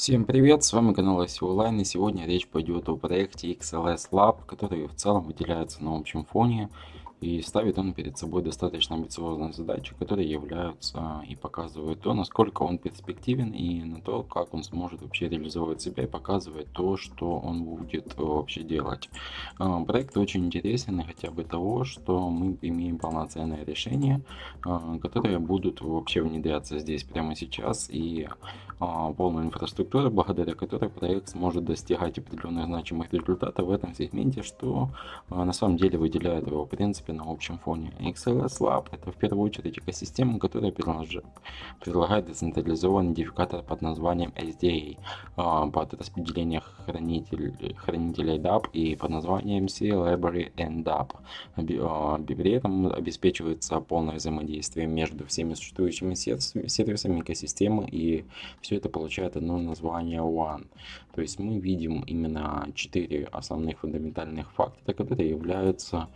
Всем привет, с вами канал ICO Online и сегодня речь пойдет о проекте XLS Lab, который в целом выделяется на общем фоне и ставит он перед собой достаточно амбициозные задачи, которые являются и показывают то, насколько он перспективен и на то, как он сможет вообще реализовать себя и показывать то, что он будет вообще делать. А, проект очень интересен хотя бы того, что мы имеем полноценное решение, а, которые будут вообще внедряться здесь прямо сейчас и а, полную инфраструктуру, благодаря которой проект сможет достигать определенных значимых результатов в этом сегменте, что на самом деле выделяет его в принципе принципе, на общем фоне. XLS Lab — это в первую очередь экосистема, которая предлагает децентрализованный идентификатор под названием SDA а, под распределение хранитель, хранителей DAP и под названием C-Library and DAP. А, при этом обеспечивается полное взаимодействие между всеми существующими сервисами экосистемы, и все это получает одно название One. То есть мы видим именно четыре основных фундаментальных фактора, которые являются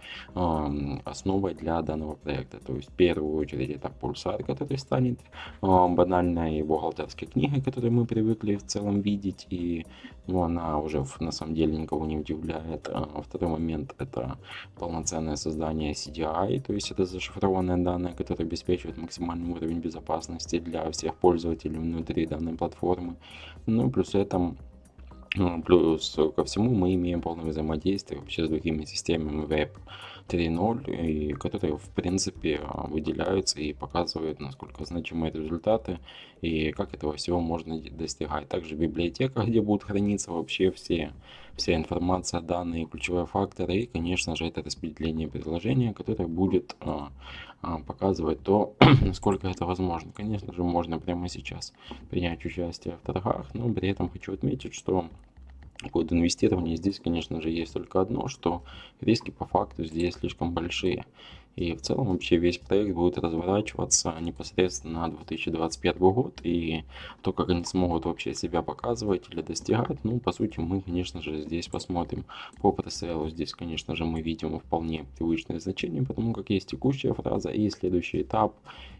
основой для данного проекта. То есть в первую очередь это пульсар, который станет банальной бухгалтерской книгой, которую мы привыкли в целом видеть, и ну, она уже на самом деле никого не удивляет. А второй момент это полноценное создание CDI, то есть это зашифрованные данные, которые обеспечивают максимальный уровень безопасности для всех пользователей внутри данной платформы. Ну, плюс это ну, плюс ко всему мы имеем полное взаимодействие вообще с другими системами Web 3.0, и которые в принципе выделяются и показывают, насколько значимы результаты и как этого всего можно достигать. Также библиотека, где будут храниться вообще все, вся информация, данные, ключевые факторы и, конечно же, это распределение предложения, которое будет а, а, показывать то, насколько это возможно. Конечно же, можно прямо сейчас принять участие в торгах, но при этом хочу отметить, что Код инвестирования здесь, конечно же, есть только одно, что риски по факту здесь слишком большие. И в целом вообще весь проект будет разворачиваться непосредственно на 2025 год. И то, как они смогут вообще себя показывать или достигать, ну, по сути, мы, конечно же, здесь посмотрим. По пресейлу здесь, конечно же, мы видим вполне привычное значение, потому как есть текущая фраза и следующий этап.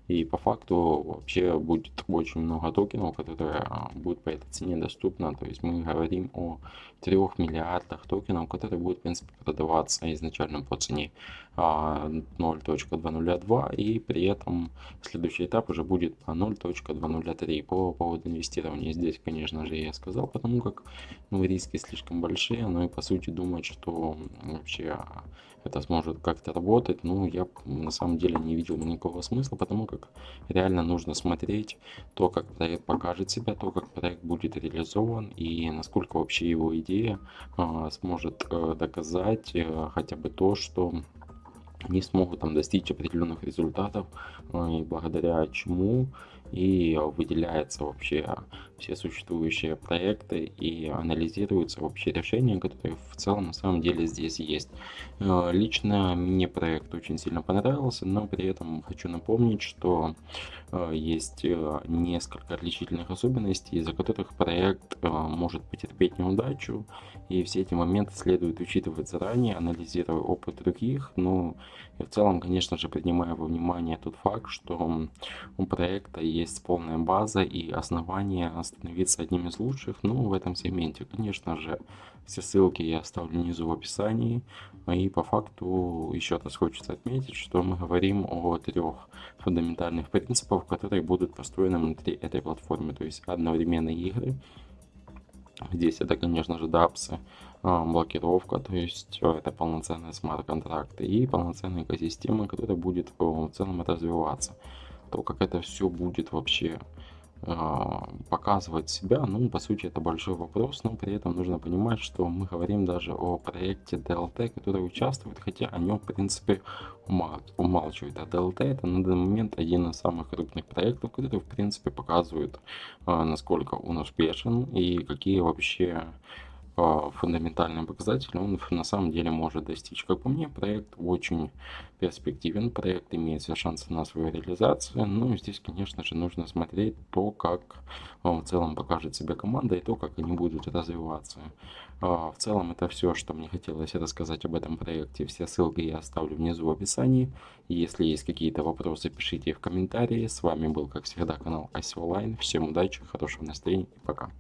И по факту вообще будет очень много токенов, которые а, будут по этой цене доступны. То есть мы говорим о 3 миллиардах токенов, которые будут, в принципе, продаваться изначально по цене 0.202 а, и при этом следующий этап уже будет по 0.203 по поводу инвестирования. Здесь, конечно же, я сказал, потому как ну, риски слишком большие, но и по сути думать, что вообще это сможет как-то работать, ну, я на самом деле не видел никакого смысла, потому как реально нужно смотреть то, как проект покажет себя, то, как проект будет реализован и насколько вообще его идея а, сможет а, доказать а, хотя бы то, что они смогут там достичь определенных результатов, и благодаря чему и выделяется вообще все существующие проекты и анализируются вообще решения, которые в целом на самом деле здесь есть. Э, лично мне проект очень сильно понравился, но при этом хочу напомнить, что э, есть э, несколько отличительных особенностей, из-за которых проект может потерпеть неудачу, и все эти моменты следует учитывать заранее, анализируя опыт других, ну и в целом, конечно же, принимая во внимание тот факт, что у проекта есть полная база и основания становиться одним из лучших, ну, в этом сегменте. Конечно же, все ссылки я оставлю внизу в описании. И по факту еще раз хочется отметить, что мы говорим о трех фундаментальных принципах, которые будут построены внутри этой платформы. То есть одновременные игры. Здесь это, конечно же, дапсы, а, блокировка, то есть э, это полноценные смарт-контракты и полноценная экосистема, которая будет в целом развиваться. То, как это все будет вообще а, показывать себя, ну, по сути, это большой вопрос, но при этом нужно понимать, что мы говорим даже о проекте DLT, который участвует, хотя о нем, в принципе, умалчивает. А DLT это на данный момент один из самых крупных проектов, который, в принципе, показывает, а, насколько он успешен и какие вообще фундаментальные показатели он на самом деле может достичь. Как по мне, проект очень перспективен, проект имеет все шансы на свою реализацию. Ну, здесь, конечно же, нужно смотреть то, как в целом покажет себя команда и то, как они будут развиваться. А, в целом, это все, что мне хотелось рассказать об этом проекте. Все ссылки я оставлю внизу в описании. Если есть какие-то вопросы, пишите их в комментарии. С вами был, как всегда, канал Асиолайн. Всем удачи, хорошего настроения и пока.